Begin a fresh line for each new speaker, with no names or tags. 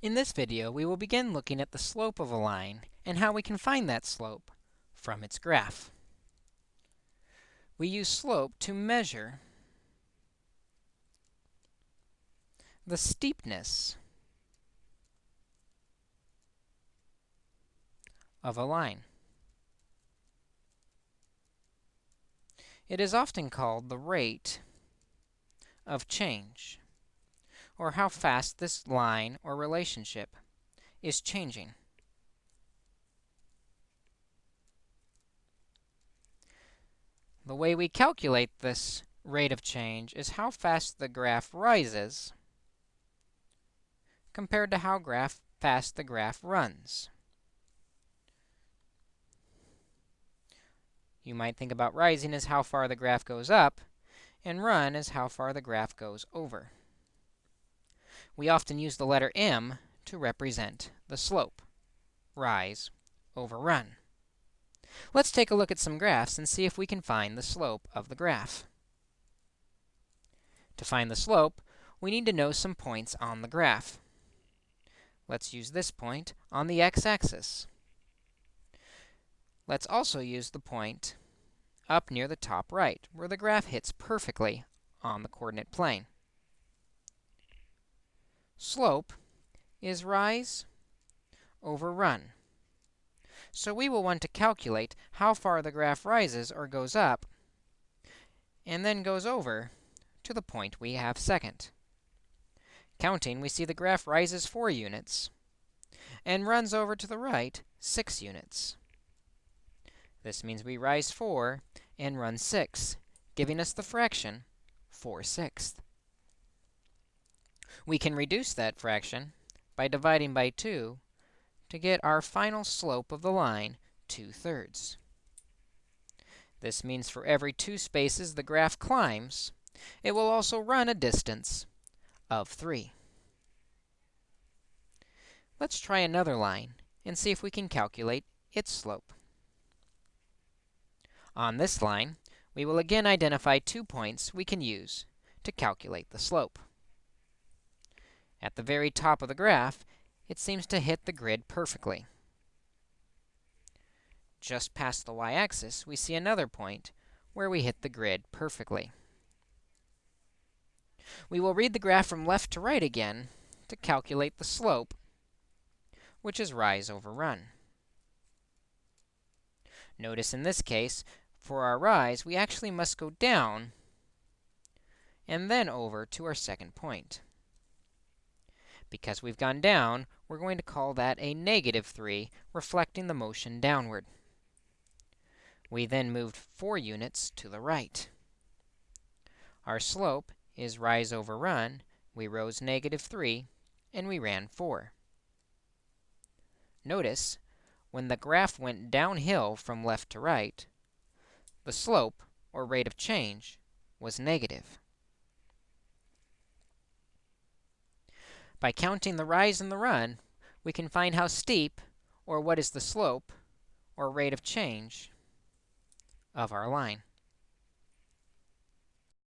In this video, we will begin looking at the slope of a line and how we can find that slope from its graph. We use slope to measure the steepness of a line. It is often called the rate of change or how fast this line or relationship is changing. The way we calculate this rate of change is how fast the graph rises compared to how graph fast the graph runs. You might think about rising as how far the graph goes up, and run as how far the graph goes over we often use the letter m to represent the slope, rise over run. Let's take a look at some graphs and see if we can find the slope of the graph. To find the slope, we need to know some points on the graph. Let's use this point on the x-axis. Let's also use the point up near the top right, where the graph hits perfectly on the coordinate plane. Slope is rise over run. So we will want to calculate how far the graph rises or goes up, and then goes over to the point we have second. Counting, we see the graph rises 4 units and runs over to the right 6 units. This means we rise 4 and run 6, giving us the fraction 4 sixths. We can reduce that fraction by dividing by 2 to get our final slope of the line 2 thirds. This means for every two spaces the graph climbs, it will also run a distance of 3. Let's try another line and see if we can calculate its slope. On this line, we will again identify two points we can use to calculate the slope. At the very top of the graph, it seems to hit the grid perfectly. Just past the y-axis, we see another point where we hit the grid perfectly. We will read the graph from left to right again to calculate the slope, which is rise over run. Notice in this case, for our rise, we actually must go down and then over to our second point. Because we've gone down, we're going to call that a negative 3, reflecting the motion downward. We then moved 4 units to the right. Our slope is rise over run. We rose negative 3, and we ran 4. Notice, when the graph went downhill from left to right, the slope, or rate of change, was negative. By counting the rise and the run, we can find how steep, or what is the slope, or rate of change of our line.